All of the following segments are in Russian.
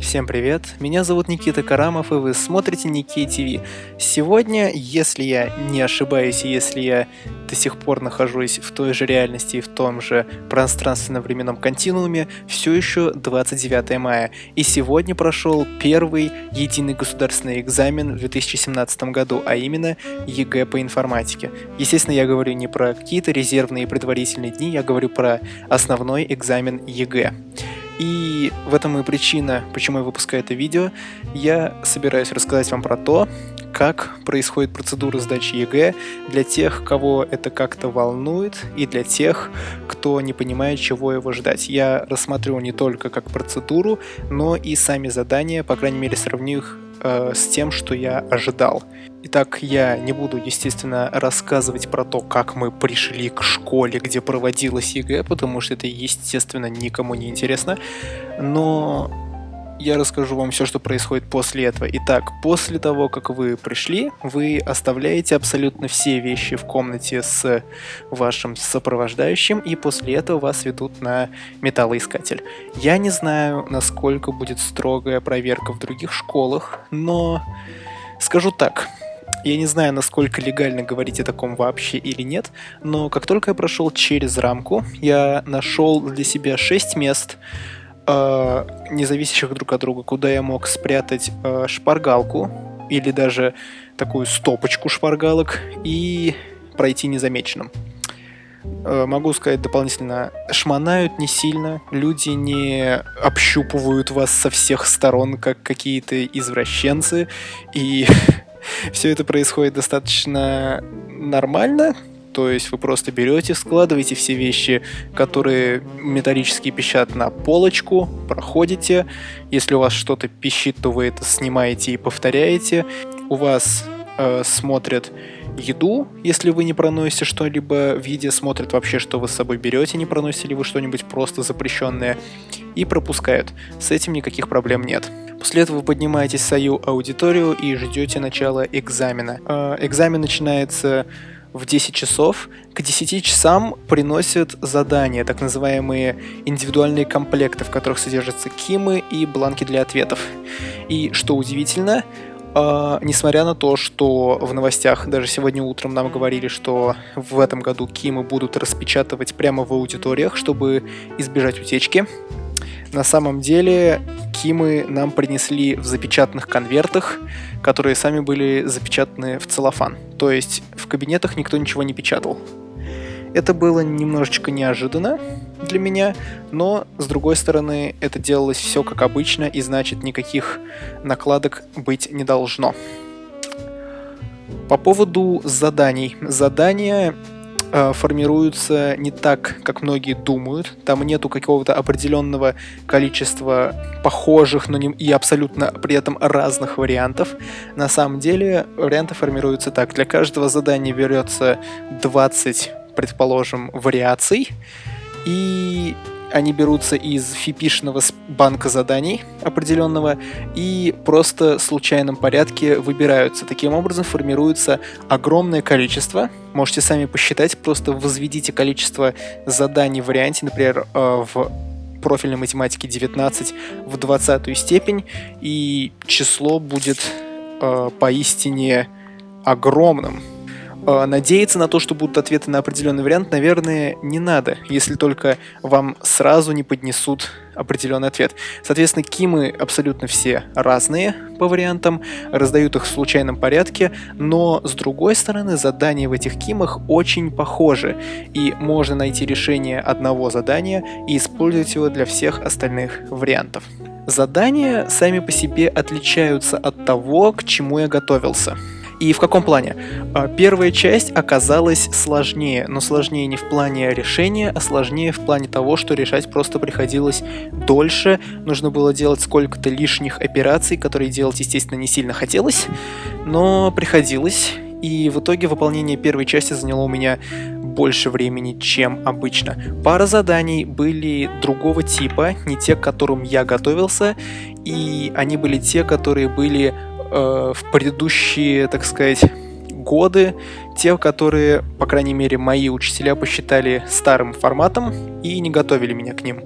Всем привет, меня зовут Никита Карамов и вы смотрите Ники ТВ. Сегодня, если я не ошибаюсь, если я до сих пор нахожусь в той же реальности и в том же пространственно-временном континууме, все еще 29 мая. И сегодня прошел первый единый государственный экзамен в 2017 году, а именно ЕГЭ по информатике. Естественно, я говорю не про какие-то резервные и предварительные дни, я говорю про основной экзамен ЕГЭ. И в этом и причина, почему я выпускаю это видео. Я собираюсь рассказать вам про то, как происходит процедура сдачи ЕГЭ для тех, кого это как-то волнует, и для тех, кто не понимает, чего его ждать. Я рассмотрю не только как процедуру, но и сами задания, по крайней мере, сравню их э, с тем, что я ожидал. Итак, я не буду, естественно, рассказывать про то, как мы пришли к школе, где проводилась ЕГЭ, потому что это, естественно, никому не интересно. Но я расскажу вам все, что происходит после этого. Итак, после того, как вы пришли, вы оставляете абсолютно все вещи в комнате с вашим сопровождающим, и после этого вас ведут на металлоискатель. Я не знаю, насколько будет строгая проверка в других школах, но скажу так, я не знаю, насколько легально говорить о таком вообще или нет, но как только я прошел через рамку, я нашел для себя 6 мест, э, не зависящих друг от друга, куда я мог спрятать э, шпаргалку или даже такую стопочку шпаргалок и пройти незамеченным. Э, могу сказать дополнительно, шманают не сильно, люди не общупывают вас со всех сторон, как какие-то извращенцы, и все это происходит достаточно нормально, то есть вы просто берете, складываете все вещи, которые металлически пищат на полочку, проходите. Если у вас что-то пищит, то вы это снимаете и повторяете. У вас э, смотрят еду, если вы не проносите что-либо в еде, смотрят вообще, что вы с собой берете, не проносите ли вы что-нибудь просто запрещенное, и пропускают. С этим никаких проблем нет. После этого вы поднимаетесь в свою аудиторию и ждете начала экзамена. Э, экзамен начинается в 10 часов. К 10 часам приносят задания, так называемые индивидуальные комплекты, в которых содержатся кимы и бланки для ответов. И что удивительно, Uh, несмотря на то, что в новостях даже сегодня утром нам говорили, что в этом году Кимы будут распечатывать прямо в аудиториях, чтобы избежать утечки, на самом деле Кимы нам принесли в запечатанных конвертах, которые сами были запечатаны в целлофан. То есть в кабинетах никто ничего не печатал. Это было немножечко неожиданно для меня, но с другой стороны это делалось все как обычно и значит никаких накладок быть не должно. По поводу заданий. Задания формируются не так, как многие думают. Там нету какого-то определенного количества похожих, но не и абсолютно при этом разных вариантов. На самом деле варианты формируются так. Для каждого задания берется 20, предположим, вариаций. И они берутся из фипишного банка заданий определенного и просто в случайном порядке выбираются. Таким образом формируется огромное количество. Можете сами посчитать, просто возведите количество заданий в варианте, например, э, в профильной математике 19 в 20 степень, и число будет э, поистине огромным. Э, надеяться на то, что будут ответы на определенный вариант, наверное, не надо, если только вам сразу не поднесут определенный ответ. Соответственно, кимы абсолютно все разные по вариантам, раздают их в случайном порядке, но с другой стороны задания в этих кимах очень похожи, и можно найти решение одного задания и использовать его для всех остальных вариантов. Задания сами по себе отличаются от того, к чему я готовился. И в каком плане? А, первая часть оказалась сложнее, но сложнее не в плане решения, а сложнее в плане того, что решать просто приходилось дольше, нужно было делать сколько-то лишних операций, которые делать, естественно, не сильно хотелось, но приходилось, и в итоге выполнение первой части заняло у меня больше времени, чем обычно. Пара заданий были другого типа, не те, к которым я готовился, и они были те, которые были э, в предыдущие, так сказать, годы, те, которые, по крайней мере, мои учителя посчитали старым форматом и не готовили меня к ним.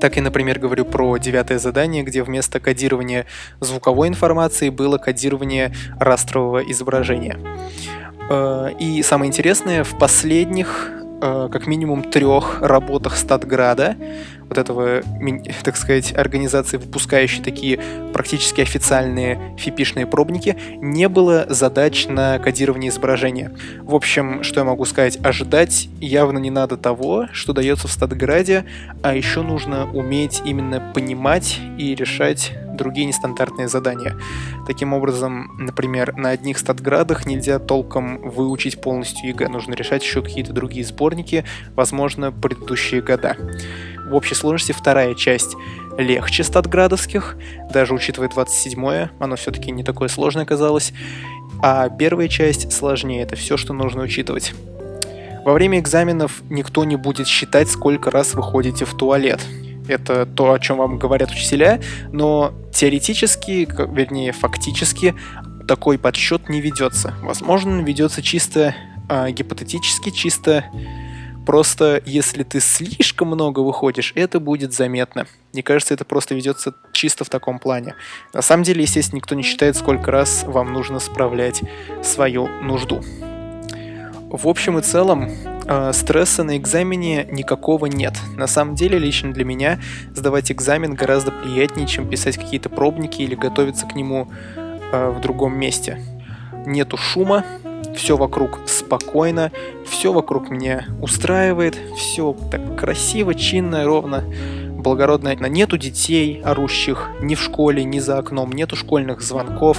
Так и, например, говорю про девятое задание, где вместо кодирования звуковой информации было кодирование растрового изображения. Э, и самое интересное, в последних Э, как минимум трех работах Статграда, вот этого, так сказать, организации, выпускающей такие практически официальные фипишные пробники, не было задач на кодирование изображения. В общем, что я могу сказать, ожидать явно не надо того, что дается в Статграде, а еще нужно уметь именно понимать и решать другие нестандартные задания. Таким образом, например, на одних статградах нельзя толком выучить полностью ЕГЭ, нужно решать еще какие-то другие сборники, возможно, предыдущие года. В общей сложности вторая часть легче статградовских, даже учитывая 27-е, оно все-таки не такое сложное оказалось, а первая часть сложнее, это все, что нужно учитывать. Во время экзаменов никто не будет считать, сколько раз вы ходите в туалет это то, о чем вам говорят учителя, но теоретически, вернее, фактически такой подсчет не ведется. Возможно, ведется чисто э, гипотетически, чисто просто если ты слишком много выходишь, это будет заметно. Мне кажется, это просто ведется чисто в таком плане. На самом деле, естественно, никто не считает, сколько раз вам нужно справлять свою нужду. В общем и целом, э, стресса на экзамене никакого нет. На самом деле, лично для меня сдавать экзамен гораздо приятнее, чем писать какие-то пробники или готовиться к нему э, в другом месте. Нету шума, все вокруг спокойно, все вокруг меня устраивает, все так красиво, чинно, ровно, благородно. Нету детей орущих ни в школе, ни за окном, нету школьных звонков,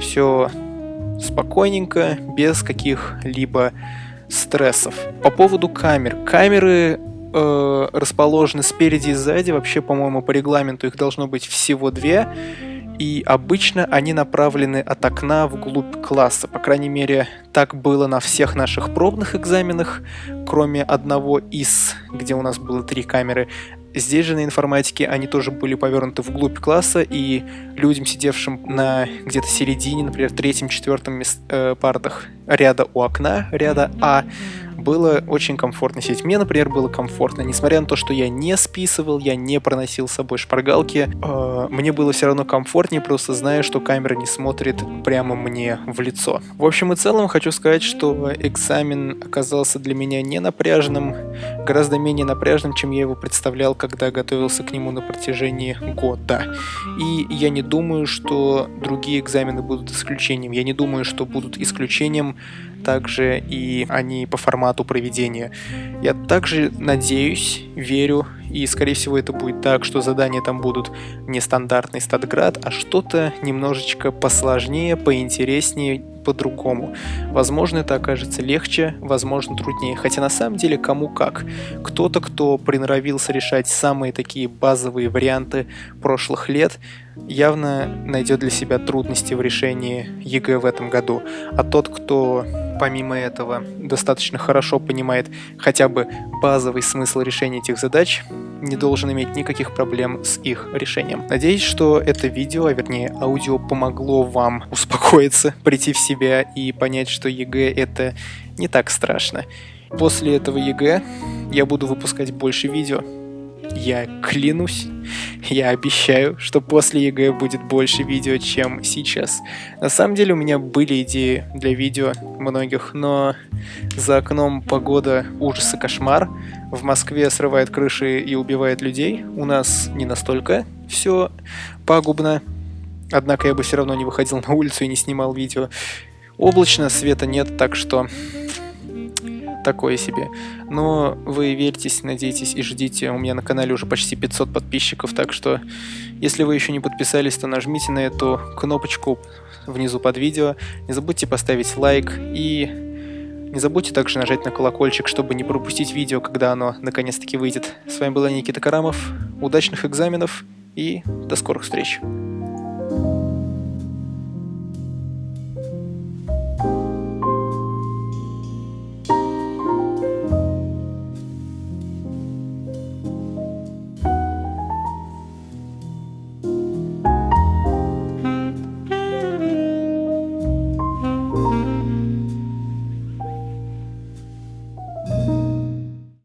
все спокойненько, без каких-либо стрессов. По поводу камер. Камеры э, расположены спереди и сзади. Вообще, по-моему, по регламенту их должно быть всего две. И обычно они направлены от окна вглубь класса. По крайней мере, так было на всех наших пробных экзаменах, кроме одного из, где у нас было три камеры. Здесь же на информатике они тоже были повернуты вглубь класса, и людям, сидевшим на где-то середине, например, третьем-четвертом э, партах ряда у окна, ряда А, было очень комфортно сидеть. Мне, например, было комфортно, несмотря на то, что я не списывал, я не проносил с собой шпаргалки, э, мне было все равно комфортнее, просто зная, что камера не смотрит прямо мне в лицо. В общем и целом, хочу сказать, что экзамен оказался для меня не напряжным, гораздо менее напряжным, чем я его представлял, когда готовился к нему на протяжении года. И я не думаю, что другие экзамены будут исключением. Я не думаю, что будут исключением также и они по формату проведения. Я также надеюсь, верю, и скорее всего это будет так, что задания там будут не стандартный статград, а что-то немножечко посложнее, поинтереснее, по-другому. Возможно, это окажется легче, возможно, труднее. Хотя на самом деле кому как. Кто-то, кто приноровился решать самые такие базовые варианты прошлых лет, явно найдет для себя трудности в решении ЕГЭ в этом году. А тот, кто помимо этого достаточно хорошо понимает хотя бы базовый смысл решения этих задач, не должен иметь никаких проблем с их решением. Надеюсь, что это видео, а вернее аудио помогло вам успокоиться, прийти в себя и понять, что ЕГЭ это не так страшно. После этого ЕГЭ я буду выпускать больше видео, я клянусь, я обещаю, что после ЕГЭ будет больше видео, чем сейчас. На самом деле у меня были идеи для видео многих, но за окном погода ужас и кошмар. В Москве срывает крыши и убивает людей. У нас не настолько все пагубно. Однако я бы все равно не выходил на улицу и не снимал видео. Облачно, света нет, так что такое себе. Но вы верьтесь, надейтесь и ждите. У меня на канале уже почти 500 подписчиков, так что если вы еще не подписались, то нажмите на эту кнопочку внизу под видео. Не забудьте поставить лайк и не забудьте также нажать на колокольчик, чтобы не пропустить видео, когда оно наконец-таки выйдет. С вами был Никита Карамов. Удачных экзаменов и до скорых встреч!